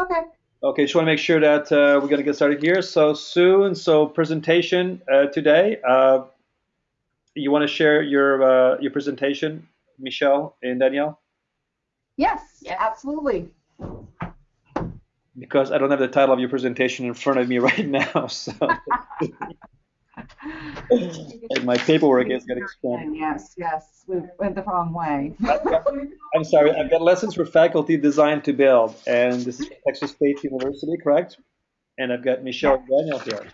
Okay. Okay, just want to make sure that uh, we're going to get started here. So soon, so presentation uh, today. Uh, you want to share your uh, your presentation, Michelle and Danielle? Yes, absolutely. Because I don't have the title of your presentation in front of me right now, so and my paperwork is getting expanded. Yes, yes, we went the wrong way. I'm sorry, I've got lessons for faculty designed to build, and this is Texas State University, correct? And I've got Michelle Daniel here.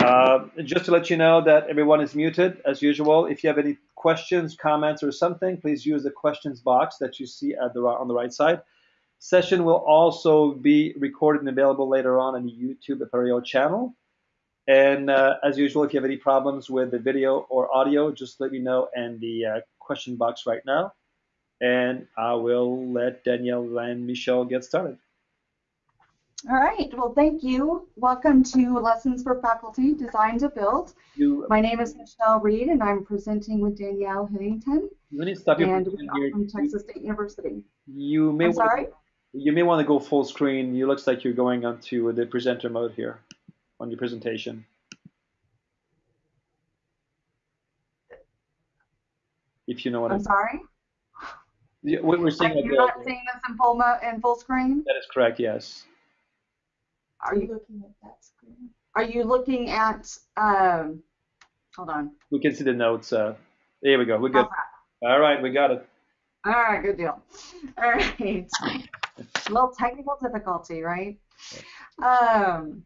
Uh, just to let you know that everyone is muted as usual. If you have any questions, comments, or something, please use the questions box that you see at the on the right side. Session will also be recorded and available later on on the YouTube Apereo channel. And uh, as usual, if you have any problems with the video or audio, just let me know in the uh, question box right now. And I will let Danielle and Michelle get started. All right. Well, thank you. Welcome to Lessons for Faculty Design to Build. You, My name is Michelle Reed, and I'm presenting with Danielle you need to stop your And here. from Texas State University. You may I'm wanna- You may want to go full screen. You looks like you're going onto the presenter mode here on your presentation. If you know what I'm I'm sorry? Yeah, what we're seeing. Are you not seeing this in full, in full screen? that is correct, yes. Are you looking at that screen? Are you looking at, um, hold on. We can see the notes. Uh, there we go. We're good. All right, we got it. All right, good deal. All right. A little technical difficulty, right? Um,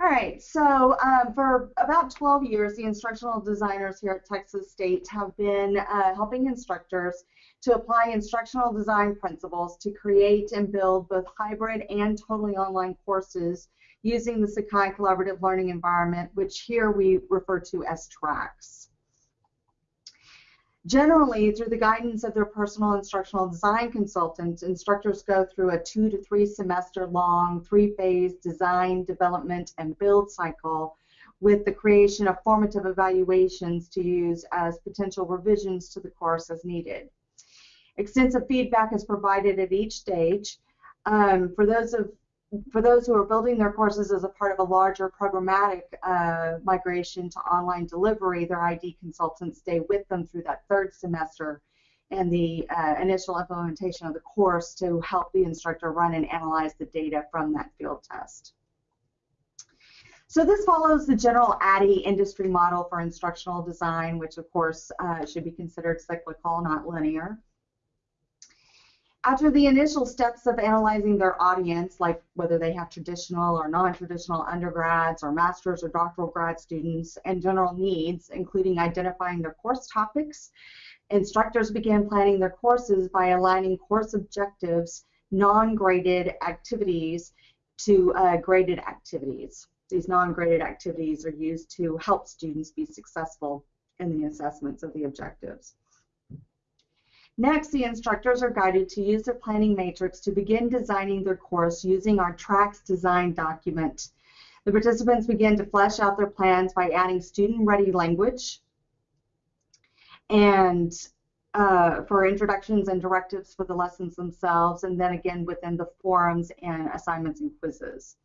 all right, so um, for about 12 years, the instructional designers here at Texas State have been uh, helping instructors to apply instructional design principles to create and build both hybrid and totally online courses using the Sakai Collaborative Learning Environment, which here we refer to as TRACS. Generally, through the guidance of their personal instructional design consultants, instructors go through a two to three semester long, three phase design, development, and build cycle with the creation of formative evaluations to use as potential revisions to the course as needed. Extensive feedback is provided at each stage. Um, for those of for those who are building their courses as a part of a larger programmatic uh, migration to online delivery, their ID consultants stay with them through that third semester and the uh, initial implementation of the course to help the instructor run and analyze the data from that field test. So this follows the general ADDIE industry model for instructional design, which of course uh, should be considered cyclical, not linear. After the initial steps of analyzing their audience, like whether they have traditional or non-traditional undergrads or master's or doctoral grad students, and general needs, including identifying their course topics, instructors began planning their courses by aligning course objectives, non-graded activities, to uh, graded activities. These non-graded activities are used to help students be successful in the assessments of the objectives. Next, the instructors are guided to use their planning matrix to begin designing their course using our TRACS design document. The participants begin to flesh out their plans by adding student-ready language and uh, for introductions and directives for the lessons themselves, and then again within the forums and assignments and quizzes.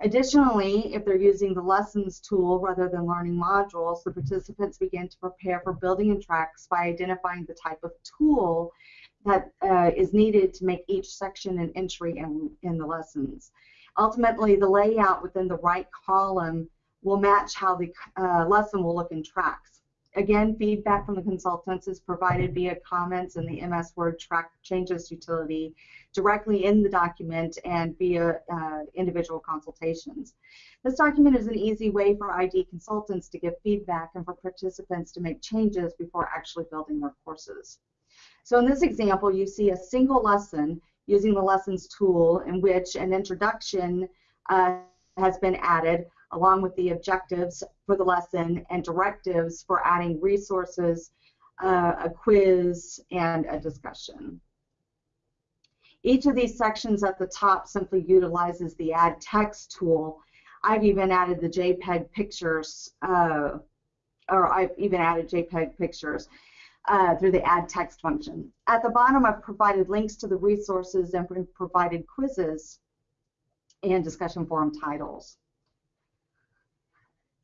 Additionally, if they're using the lessons tool rather than learning modules, the participants begin to prepare for building in TRACS by identifying the type of tool that uh, is needed to make each section an entry in, in the lessons. Ultimately, the layout within the right column will match how the uh, lesson will look in TRACS. Again, feedback from the consultants is provided via comments in the MS Word track changes utility directly in the document and via uh, individual consultations. This document is an easy way for ID consultants to give feedback and for participants to make changes before actually building their courses. So in this example, you see a single lesson using the lessons tool in which an introduction uh, has been added along with the objectives for the lesson and directives for adding resources, uh, a quiz, and a discussion. Each of these sections at the top simply utilizes the add text tool. I've even added the JPEG pictures, uh, or I've even added JPEG pictures. uh, through the add text function. At the bottom, I've provided links to the resources and provided quizzes and discussion forum titles.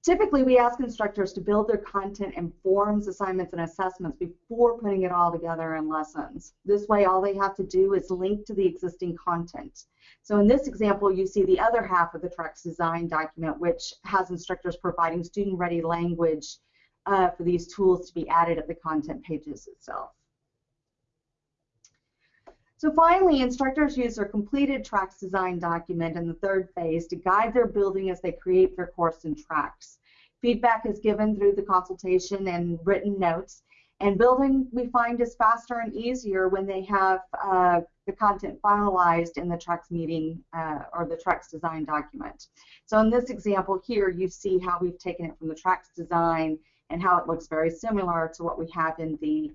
Typically, we ask instructors to build their content in forms, assignments, and assessments before putting it all together in lessons. This way, all they have to do is link to the existing content. So in this example, you see the other half of the TRACS design document, which has instructors providing student-ready language uh, for these tools to be added at the content pages itself. So finally, instructors use their completed TRACS design document in the third phase to guide their building as they create their course and TRACS. Feedback is given through the consultation and written notes. And building, we find, is faster and easier when they have uh, the content finalized in the TRACS meeting uh, or the TRACS design document. So in this example here, you see how we've taken it from the TRACS design and how it looks very similar to what we have in the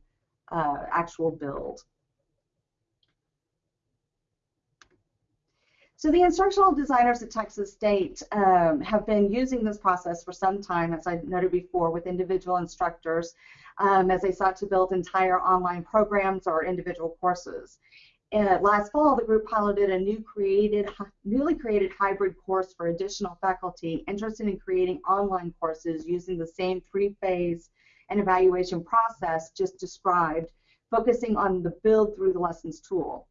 uh, actual build. So the instructional designers at Texas State um, have been using this process for some time, as I noted before, with individual instructors um, as they sought to build entire online programs or individual courses. And last fall, the group piloted a new created, newly created hybrid course for additional faculty interested in creating online courses using the same three-phase and evaluation process just described, focusing on the build through the lessons tool.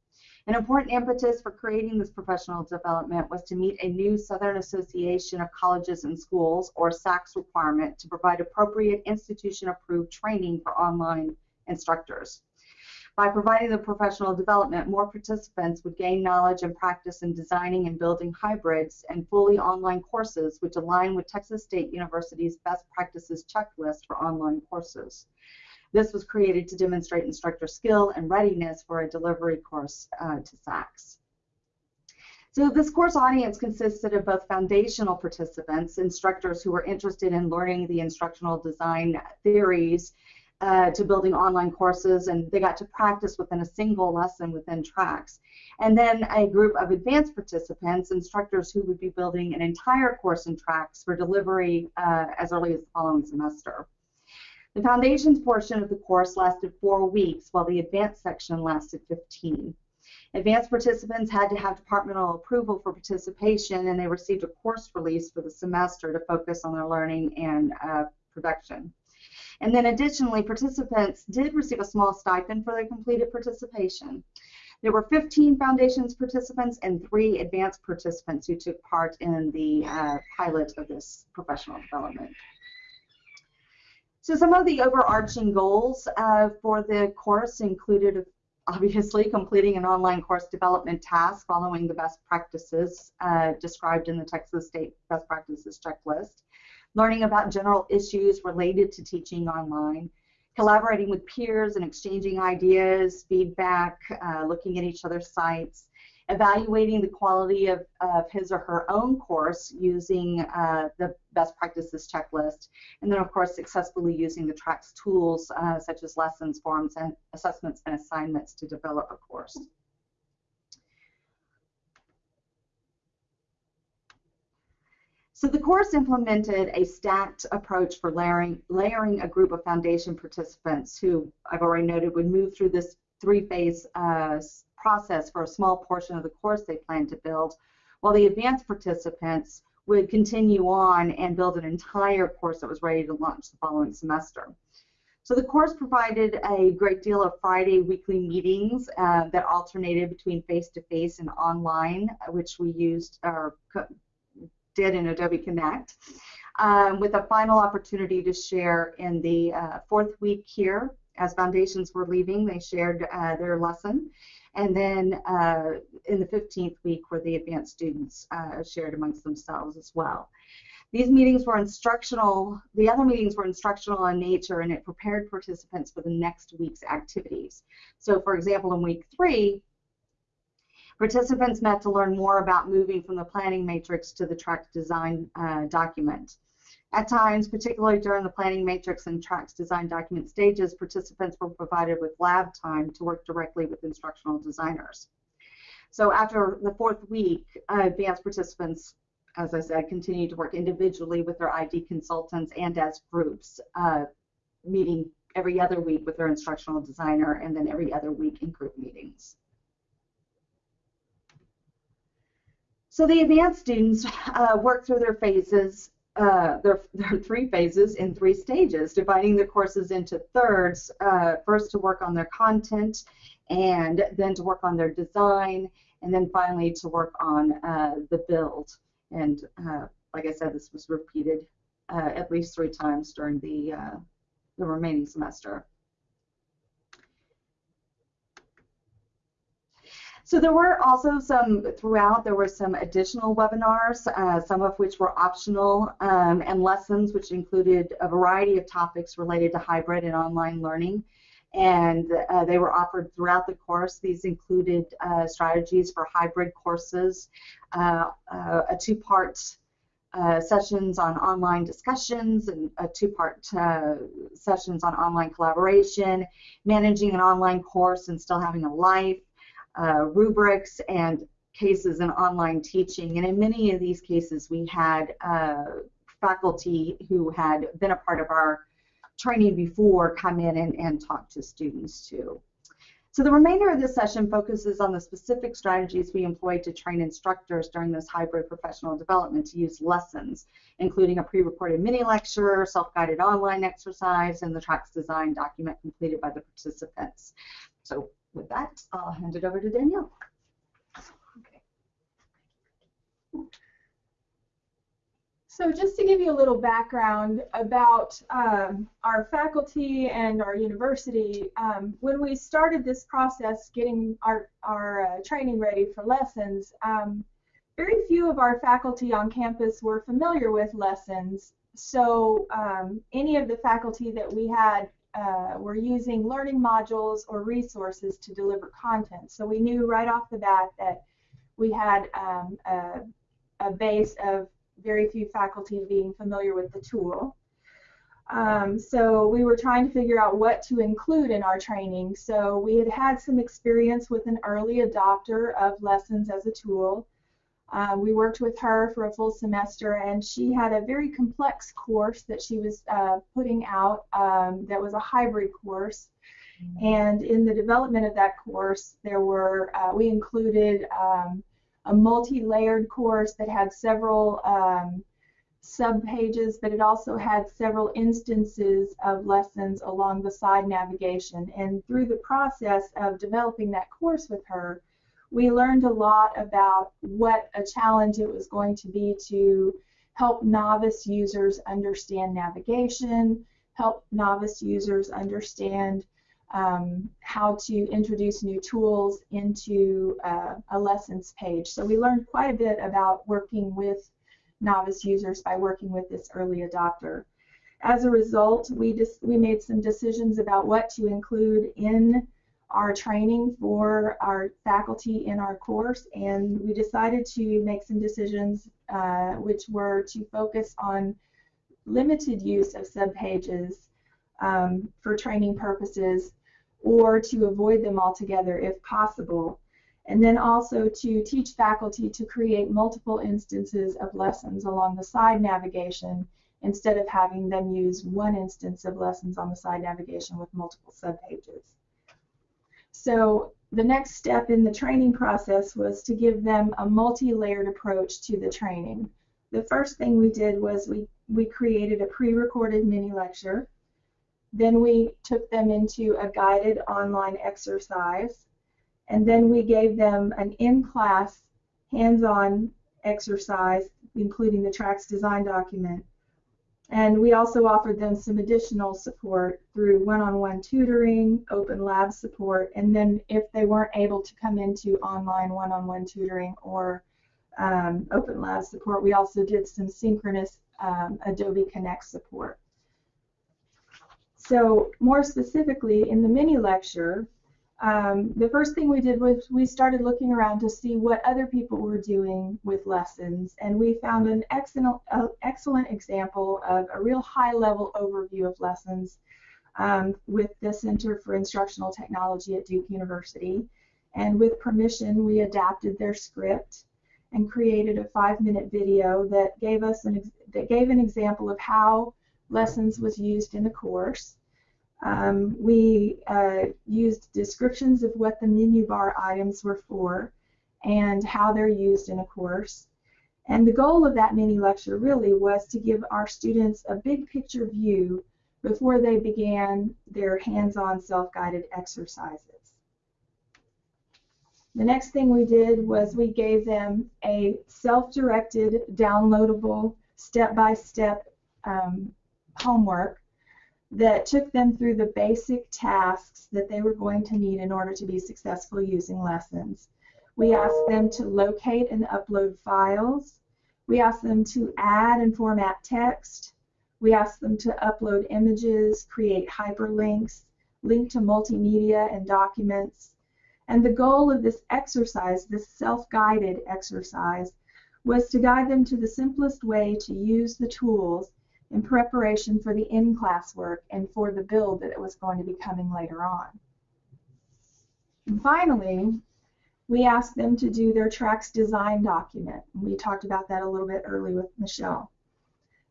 An important impetus for creating this professional development was to meet a new Southern Association of Colleges and Schools, or SACS requirement, to provide appropriate institution-approved training for online instructors. By providing the professional development, more participants would gain knowledge and practice in designing and building hybrids and fully online courses which align with Texas State University's best practices checklist for online courses. This was created to demonstrate instructor skill and readiness for a delivery course uh, to SACS. So this course audience consisted of both foundational participants, instructors who were interested in learning the instructional design theories uh, to building online courses, and they got to practice within a single lesson within TRACS. And then a group of advanced participants, instructors who would be building an entire course in TRACS for delivery uh, as early as the following semester. The foundations portion of the course lasted four weeks, while the advanced section lasted 15. Advanced participants had to have departmental approval for participation, and they received a course release for the semester to focus on their learning and uh, production. And then additionally, participants did receive a small stipend for their completed participation. There were 15 foundations participants and three advanced participants who took part in the uh, pilot of this professional development. So some of the overarching goals uh, for the course included obviously completing an online course development task following the best practices uh, described in the Texas State Best Practices Checklist, learning about general issues related to teaching online, collaborating with peers and exchanging ideas, feedback, uh, looking at each other's sites, evaluating the quality of, of his or her own course using uh, the best practices checklist, and then of course successfully using the TRACS tools uh, such as lessons, forms, and assessments and assignments to develop a course. So the course implemented a stacked approach for layering, layering a group of foundation participants who I've already noted would move through this three-phase uh, process for a small portion of the course they plan to build, while the advanced participants would continue on and build an entire course that was ready to launch the following semester. So the course provided a great deal of Friday weekly meetings uh, that alternated between face-to-face -face and online, which we used or did in Adobe Connect, um, with a final opportunity to share in the uh, fourth week here. As foundations were leaving, they shared uh, their lesson and then uh, in the 15th week where the advanced students uh, shared amongst themselves as well. These meetings were instructional, the other meetings were instructional in nature and it prepared participants for the next week's activities. So for example, in week three, participants met to learn more about moving from the planning matrix to the track design uh, document. At times, particularly during the planning matrix and TRACS design document stages, participants were provided with lab time to work directly with instructional designers. So after the fourth week, uh, advanced participants, as I said, continued to work individually with their ID consultants and as groups, uh, meeting every other week with their instructional designer, and then every other week in group meetings. So the advanced students uh, work through their phases, uh, their, their, three phases in three stages, dividing the courses into thirds, uh, first to work on their content, and then to work on their design, and then finally to work on uh, the build. And uh, like I said, this was repeated uh, at least three times during the, the remaining semester. So there were also some, throughout, there were some additional webinars, uh, some of which were optional, um, and lessons which included a variety of topics related to hybrid and online learning. And uh, they were offered throughout the course. These included uh, strategies for hybrid courses, uh, uh, a two-part uh, sessions on online discussions and a two-part sessions on online collaboration, managing an online course and still having a life, uh, rubrics and cases in online teaching. And in many of these cases, we had uh, faculty who had been a part of our training before come in and, and talk to students too. So the remainder of this session focuses on the specific strategies we employed to train instructors during this hybrid professional development to use lessons, including a pre-recorded mini lecture, self-guided online exercise, and the TRACS design document completed by the participants. So with that, I'll hand it over to Danielle. So just to give you a little background about um, our faculty and our university, um, when we started this process, getting our, our uh, training ready for lessons, um, very few of our faculty on campus were familiar with lessons. So um, any of the faculty that we had uh, were using learning modules or resources to deliver content. So we knew right off the bat that we had um, a, a, base of very few faculty being familiar with the tool. Um, so we were trying to figure out what to include in our training. So we had had some experience with an early adopter of lessons as a tool. Uh, we worked with her for a full semester, and she had a very complex course that she was uh, putting out um, that was a hybrid course. Mm-hmm. And in the development of that course, there were uh, we included um, a multi-layered course that had several um, sub-pages, but it also had several instances of lessons along the side navigation. And through the process of developing that course with her, we learned a lot about what a challenge it was going to be to help novice users understand navigation, help novice users understand um, how to introduce new tools into uh, a lessons page. So we learned quite a bit about working with novice users by working with this early adopter. As a result, we we made some decisions about what to include in our training for our faculty in our course, and we decided to make some decisions uh, which were to focus on limited use of subpages um, for training purposes or to avoid them altogether if possible. And then also to teach faculty to create multiple instances of lessons along the side navigation instead of having them use one instance of lessons on the side navigation with multiple subpages. So the next step in the training process was to give them a multi-layered approach to the training. The first thing we did was we, we created a pre-recorded mini lecture. Then we took them into a guided online exercise. And then we gave them an in-class hands-on exercise, including the TRACS design document. And we also offered them some additional support through one-on-one tutoring, open lab support, and then if they weren't able to come into online one-on-one tutoring or um, open lab support, we also did some synchronous um, Adobe Connect support. So more specifically, in the mini lecture, um, the first thing we did was we started looking around to see what other people were doing with lessons, and we found an excellent, uh, excellent example of a real high-level overview of lessons um, with the Center for Instructional Technology at Duke University. And with permission, we adapted their script and created a five-minute video that gave us an that gave an example of how lessons was used in the course. Um, we uh, used descriptions of what the menu bar items were for and how they're used in a course. And the goal of that mini lecture really was to give our students a big picture view before they began their hands-on self-guided exercises. The next thing we did was we gave them a self-directed, downloadable, step-by-step um, homework that took them through the basic tasks that they were going to need in order to be successful using lessons. We asked them to locate and upload files. We asked them to add and format text. We asked them to upload images, create hyperlinks, link to multimedia and documents. And the goal of this exercise, this self-guided exercise, was to guide them to the simplest way to use the tools in preparation for the in-class work and for the build that it was going to be coming later on. And finally, we asked them to do their TRACS design document. We talked about that a little bit early with Michelle.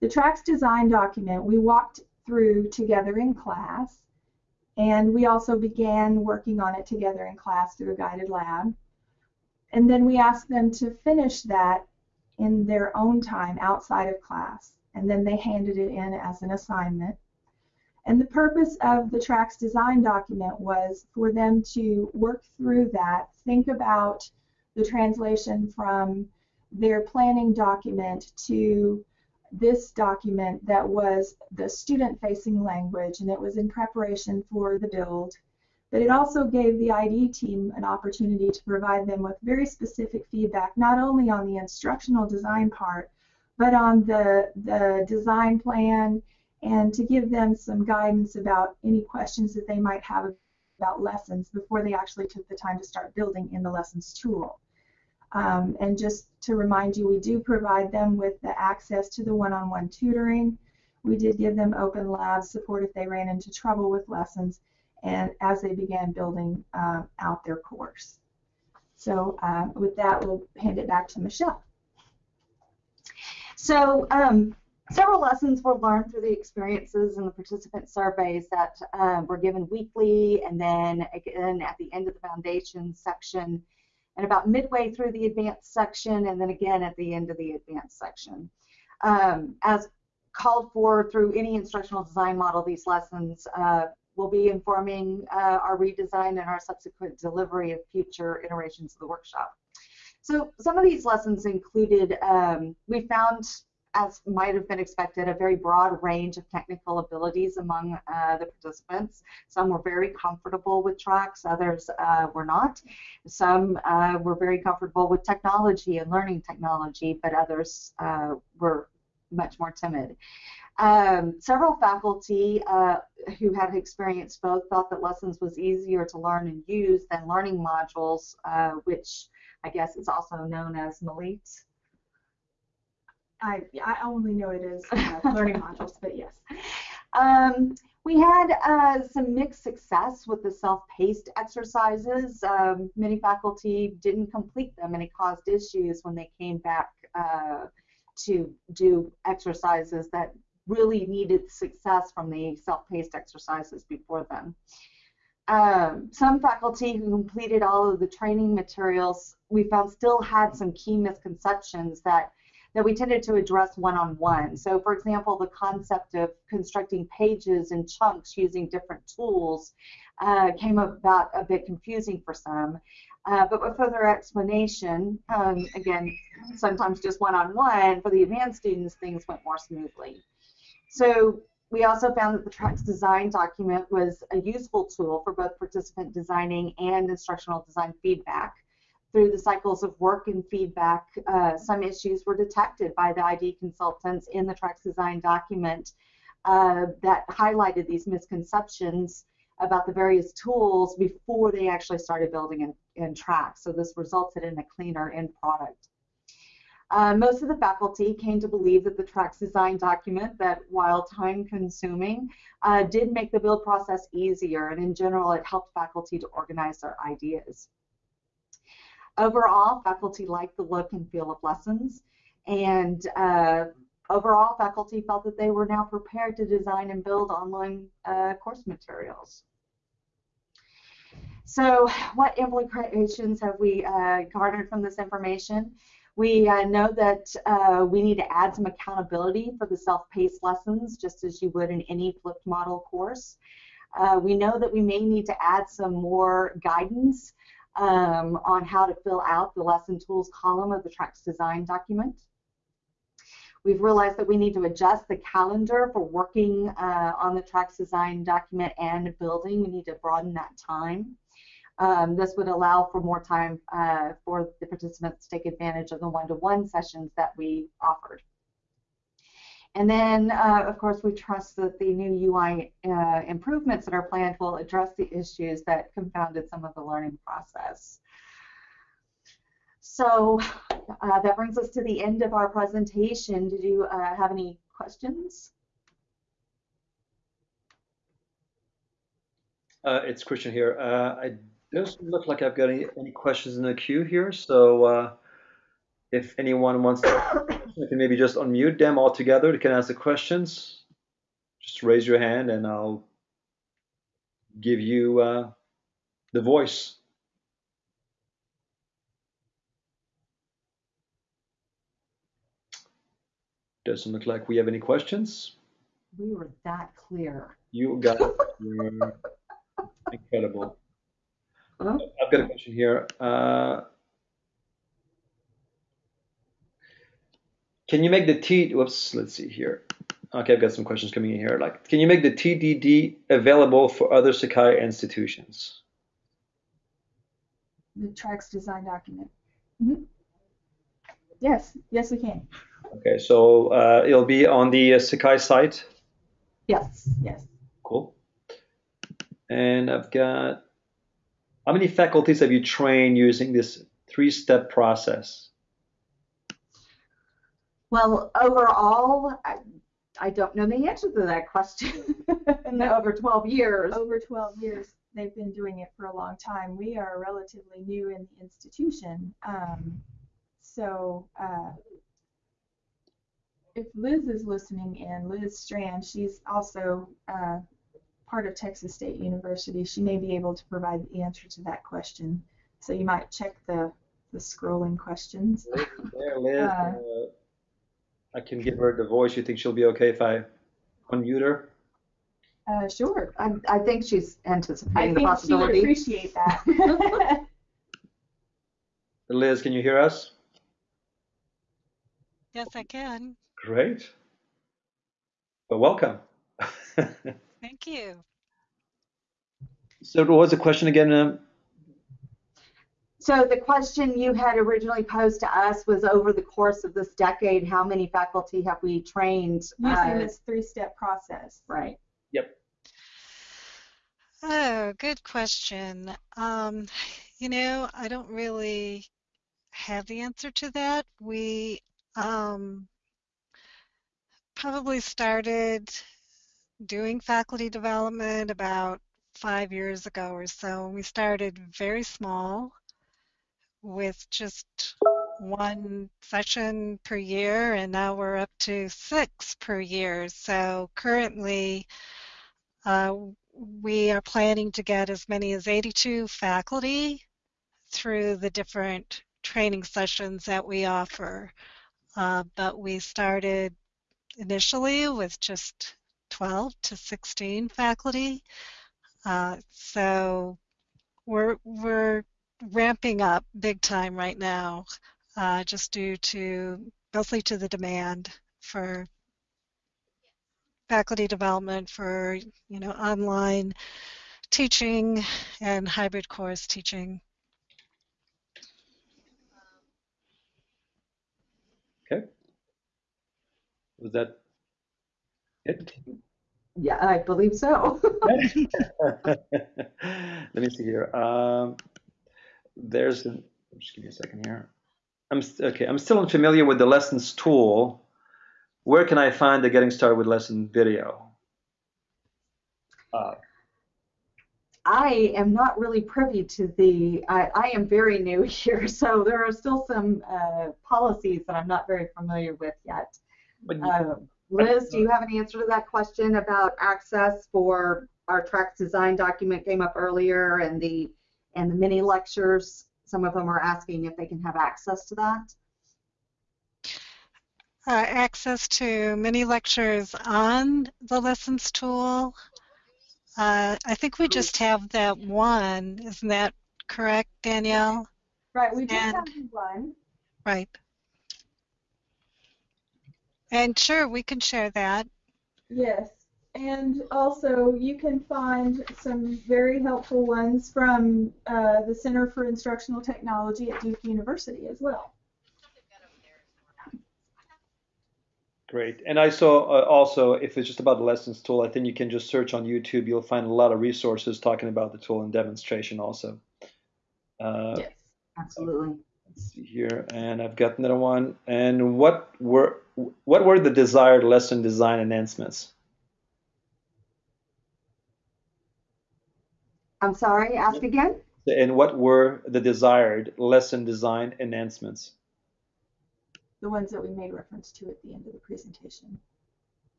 The TRACS design document we walked through together in class, and we also began working on it together in class through a guided lab. And then we asked them to finish that in their own time outside of class and then they handed it in as an assignment. And the purpose of the TRACS design document was for them to work through that, think about the translation from their planning document to this document that was the student-facing language, and it was in preparation for the build. But it also gave the ID team an opportunity to provide them with very specific feedback, not only on the instructional design part, but on the, the design plan and to give them some guidance about any questions that they might have about lessons before they actually took the time to start building in the lessons tool. Um, and just to remind you, we do provide them with the access to the one-on-one -on -one tutoring. We did give them open lab support if they ran into trouble with lessons and as they began building uh, out their course. So uh, with that, we'll hand it back to Michelle. So um, several lessons were learned through the experiences and the participant surveys that um, were given weekly and then again at the end of the foundation section and about midway through the advanced section and then again at the end of the advanced section. Um, as called for through any instructional design model, these lessons uh, will be informing uh, our redesign and our subsequent delivery of future iterations of the workshop. So some of these lessons included, um, we found, as might have been expected, a very broad range of technical abilities among uh, the participants. Some were very comfortable with TRACS, others uh, were not. Some uh, were very comfortable with technology and learning technology, but others uh, were much more timid. Um, several faculty uh, who had experienced both thought that lessons was easier to learn and use than learning modules, uh, which I guess it's also known as Melete. I, I only know it as uh, learning modules, but yes. Um, we had uh, some mixed success with the self-paced exercises. Um, many faculty didn't complete them and it caused issues when they came back uh, to do exercises that really needed success from the self-paced exercises before them. Um, some faculty who completed all of the training materials we found still had some key misconceptions that that we tended to address one-on-one. So for example, the concept of constructing pages in chunks using different tools uh, came about a bit confusing for some. Uh, but with further explanation, um, again, sometimes just one-on-one, for the advanced students, things went more smoothly. So we also found that the TRACS design document was a useful tool for both participant designing and instructional design feedback. Through the cycles of work and feedback, uh, some issues were detected by the ID consultants in the TRACS design document uh, that highlighted these misconceptions about the various tools before they actually started building in, in. So this resulted in a cleaner end product. Uh, most of the faculty came to believe that the TRACS design document, that while time consuming, uh, did make the build process easier, and in general, it helped faculty to organize their ideas. Overall, faculty liked the look and feel of lessons, and uh, overall, faculty felt that they were now prepared to design and build online uh, course materials. So what implications have we uh, garnered from this information? We uh, know that uh, we need to add some accountability for the self-paced lessons, just as you would in any flipped model course. Uh, we know that we may need to add some more guidance um, on how to fill out the lesson tools column of the TRACS design document. We've realized that we need to adjust the calendar for working uh, on the TRACS design document and building. We need to broaden that time. Um, this would allow for more time uh, for the participants to take advantage of the one-to-one -one sessions that we offered. And then, uh, of course, we trust that the new UI uh, improvements that are planned will address the issues that confounded some of the learning process. So uh, that brings us to the end of our presentation. Did you uh, have any questions? Uh, it's Christian here. Uh, I doesn't look like I've got any, any questions in the queue here, so if anyone wants to, you can maybe just unmute them all together. They can ask the questions. Just raise your hand and I'll give you uh, the voice. Doesn't look like we have any questions. We were that clear. You got it. Incredible. Huh? I've got a question here. Uh, Can you make the T, whoops, let's see here. Okay, I've got some questions coming in here. Like, can you make the TDD available for other Sakai institutions? The TRACS design document. Mm -hmm. Yes, yes, we can. Okay, so uh, it'll be on the uh, Sakai site? Yes, yes. Cool. And I've got, how many faculties have you trained using this three-step process? Well, overall, I, I don't know the answer to that question. in the over 12 years. Over 12 years, they've been doing it for a long time. We are relatively new in the institution. Um, so uh, if Liz is listening in, Liz Strand, she's also uh, part of Texas State University. She may be able to provide the answer to that question. So you might check the, the scrolling questions. Liz, there, Liz. Uh, uh I can give her the voice. You think she'll be okay if I unmute her? Uh, sure. I, I think she's anticipating the possibility. I think she would appreciate that. Liz, can you hear us? Yes, I can. Great. Well, welcome. Thank you. So what was the question again? Um, so the question you had originally posed to us was over the course of this decade, how many faculty have we trained? Using uh, this three-step process. Right. Yep. Oh, good question. Um, you know, I don't really have the answer to that. We um, probably started doing faculty development about five years ago or so. We started very small with just one session per year, and now we're up to six per year. So currently, uh, we are planning to get as many as 82 faculty through the different training sessions that we offer. Uh, but we started initially with just 12 to 16 faculty. Uh, so we're, we're ramping up big time right now, uh, just due to mostly to the demand for faculty development for you know online teaching and hybrid course teaching. Okay. Was that Yeah, I believe so. Let me see here. Um, there's an, just give me a second here. I'm okay. I'm still unfamiliar with the lessons tool. Where can I find the getting started with lesson video? Uh, I am not really privy to the. I, I, am very new here, so there are still some uh, policies that I'm not very familiar with yet. But Uh, Liz, do you have an answer to that question about access for our TRACS design document came up earlier and the and the mini lectures? Some of them are asking if they can have access to that. Uh, access to mini lectures on the lessons tool. Uh, I think we just have that one. Isn't that correct, Danielle? Right, we just And- have one. Right. And sure, we can share that. Yes, and also you can find some very helpful ones from uh, the Center for Instructional Technology at Duke University as well. Great. And I saw uh, also, if it's just about the lessons tool, I think you can just search on YouTube. You'll find a lot of resources talking about the tool and demonstration also. Uh, Yes. Absolutely. Let's see here, and I've got another one. And what were what were the desired lesson design enhancements? I'm sorry, ask again? And what were the desired lesson design enhancements? The ones that we made reference to at the end of the presentation.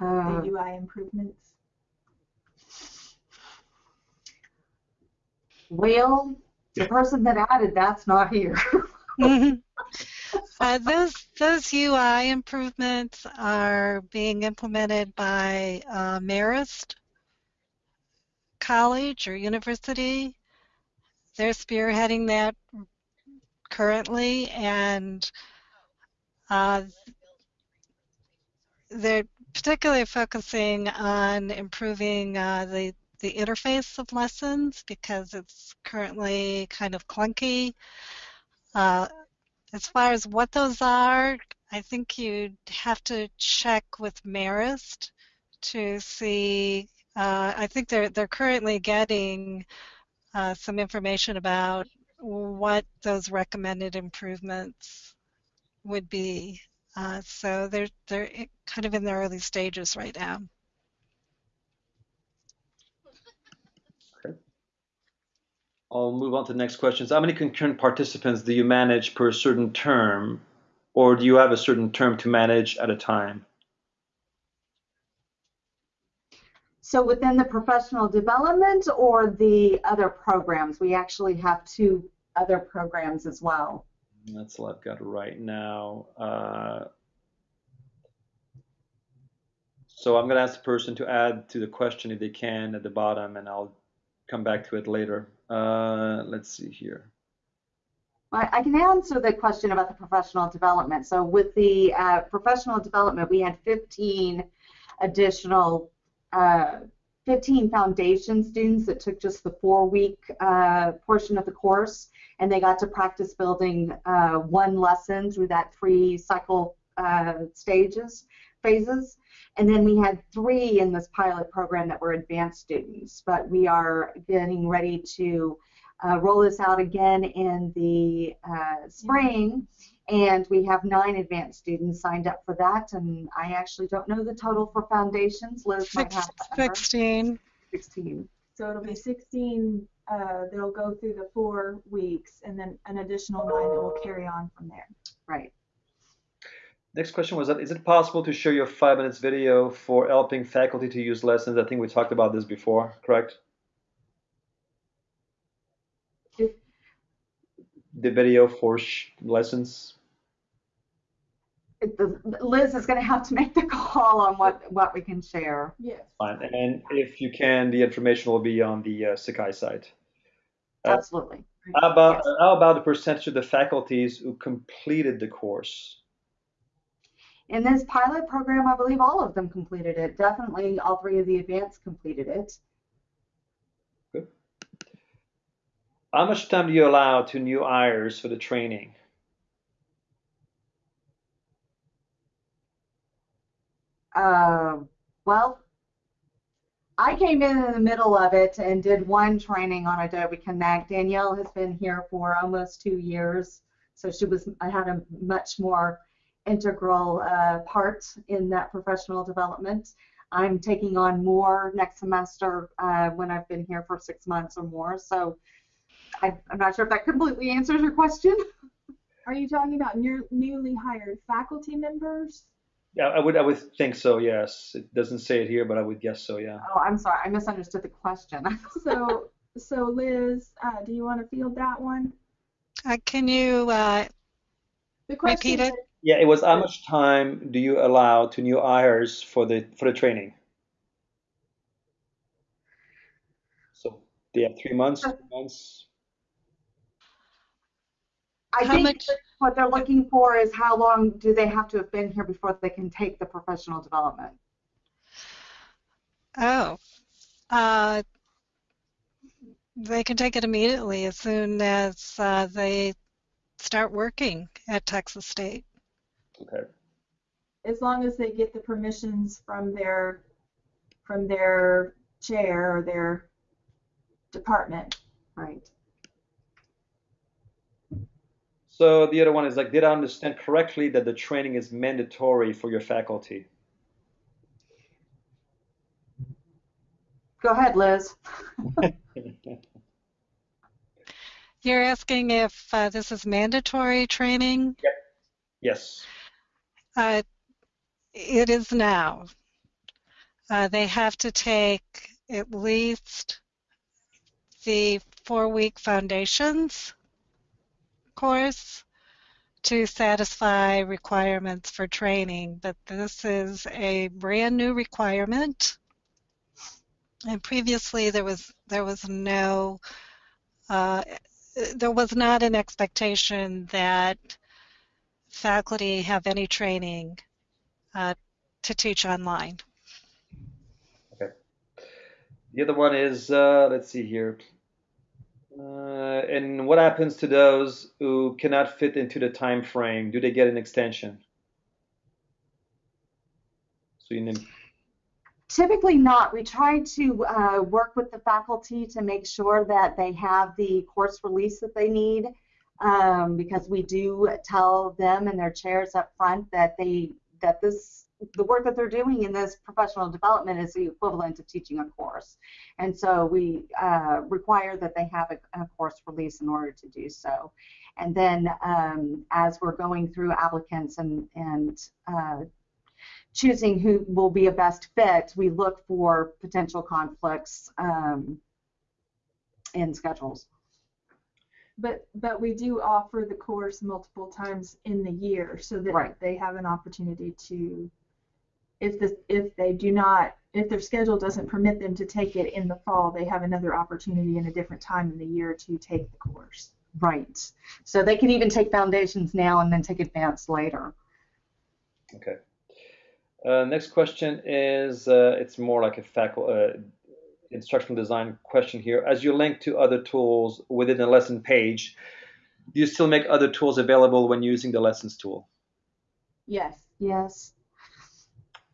Uh, The UI improvements. Well, the person that added that's not here. Mhm. Uh, those those UI improvements are being implemented by uh, Marist College or University. They're spearheading that currently, and uh, they're particularly focusing on improving uh, the the interface of lessons because it's currently kind of clunky. Uh, as far as what those are, I think you'd have to check with Marist to see. Uh, I think they're they're currently getting uh, some information about what those recommended improvements would be. Uh, so they're they're kind of in the early stages right now. I'll move on to the next questions. How many concurrent participants do you manage per certain term, or do you have a certain term to manage at a time? So within the professional development or the other programs, we actually have two other programs as well. That's all I've got right now. Uh, so I'm going to ask the person to add to the question if they can at the bottom, and I'll come back to it later. Uh, let's see here. I I can answer the question about the professional development. So with the uh, professional development, we had 15 additional, uh, 15 foundation students that took just the four-week uh, portion of the course, and they got to practice building uh, one lesson through that three cycle uh, stages, phases. And then we had three in this pilot program that were advanced students, but we are getting ready to uh, roll this out again in the uh, spring, and we have nine advanced students signed up for that. And I actually don't know the total for foundations. Liz might have that number. 16. 16. So it'll be 16 uh, that'll go through the four weeks, and then an additional nine that will carry on from there. Right. Next question was that is it possible to share your five minutes video for helping faculty to use lessons? I think we talked about this before, correct? If- The video for sh- lessons. It- the- Liz is going to have to make the call on what, what we can share. Yes. Fine. And if you can, the information will be on the uh, Sakai site. Uh, Absolutely. How about Yes. how about the percentage of the faculties who completed the course? In this pilot program, I believe all of them completed it. Definitely all three of the advanced completed it. How much time do you allow to new hires for the training? Uh, well, I came in in the middle of it and did one training on Adobe Connect. Danielle has been here for almost two years, so she was I had a much more integral uh, part in that professional development. I'm taking on more next semester uh, when I've been here for six months or more. So I, I'm not sure if that completely answers your question. Are you talking about new, newly hired faculty members? Yeah, I would I would think so. Yes, it doesn't say it here, but I would guess so. Yeah. Oh, I'm sorry, I misunderstood the question. So, so Liz, uh, do you want to field that one? Uh, can you uh, The question Repeat it. Is- Yeah, it was how much time do you allow to new hires for the for the training? So they have three months, two months. I How think much- what they're looking for is how long do they have to have been here before they can take the professional development? Oh, uh, they can take it immediately as soon as uh, they start working at Texas State. Okay. as long as they get the permissions from their, from their chair or their department. Right. So the other one is like, did I understand correctly that the training is mandatory for your faculty? Go ahead, Liz. You're asking if uh, this is mandatory training? Yep. Yes. Uh, it is now. Uh, they have to take at least the four-week foundations course to satisfy requirements for training, but this is a brand new requirement. And previously there was there was no uh, there was not an expectation that faculty have any training uh, to teach online. Okay. The other one is, uh, let's see here. Uh, and what happens to those who cannot fit into the time frame? Do they get an extension? So you need, Typically not. We try to uh, work with the faculty to make sure that they have the course release that they need um, because we do tell them and their chairs up front that they that this the work that they're doing in this professional development is the equivalent of teaching a course. And so we uh, require that they have a, a, course release in order to do so. And then um, as we're going through applicants and, and uh, choosing who will be a best fit, we look for potential conflicts um, in schedules. But, but we do offer the course multiple times in the year so that Right. they have an opportunity to, if the, if they do not, if their schedule doesn't permit them to take it in the fall, they have another opportunity in a different time in the year to take the course. Right. So they can even take foundations now and then take advanced later. okay. Uh, next question is, uh, it's more like a faculty, uh, instructional design question here. As you link to other tools within the lesson page, do you still make other tools available when using the lessons tool? Yes. Yes.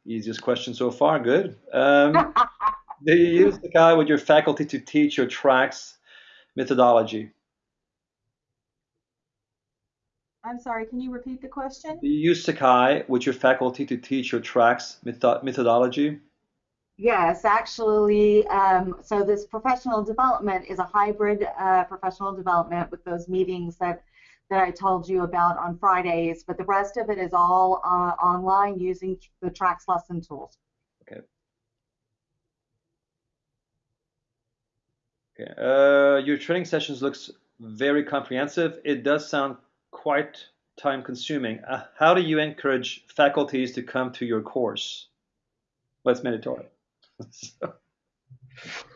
Easiest question so far. Good. Um, do you use Sakai with your faculty to teach your TRACS methodology? I'm sorry, can you repeat the question? Do you use Sakai with your faculty to teach your TRACS metho- methodology? Yes, actually, um, so this professional development is a hybrid uh, professional development with those meetings that that I told you about on Fridays, but the rest of it is all uh, online using the TRACS lesson tools. Okay. Okay. Uh, your training sessions looks very comprehensive. It does sound quite time consuming. Uh, how do you encourage faculties to come to your course? It's mandatory. So,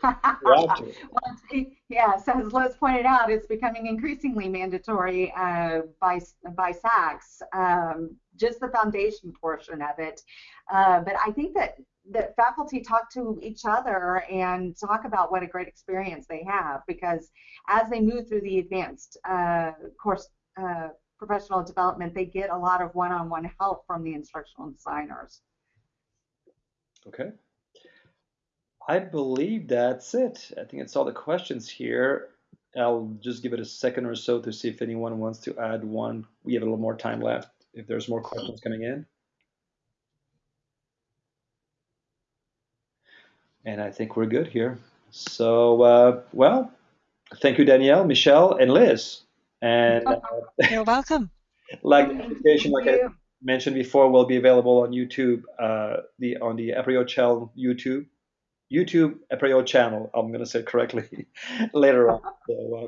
you have to. Well, it's- yes, as Liz pointed out, it's becoming increasingly mandatory uh, by by SACS, um, just the foundation portion of it. Uh, but I think that that faculty talk to each other and talk about what a great experience they have because as they move through the advanced uh, course uh, professional development, they get a lot of one-on-one help from the instructional designers. Okay. I believe that's it. I think it's all the questions here. I'll just give it a second or so to see if anyone wants to add one. We have a little more time left if there's more questions coming in. And I think we're good here. So, uh, well, thank you, Danielle, Michelle, and Liz. And uh, you're welcome. like the presentation, like I mentioned before, will be available on YouTube, uh, the on the Apereo Channel YouTube YouTube Apereo channel. I'm gonna say correctly later on. So, uh,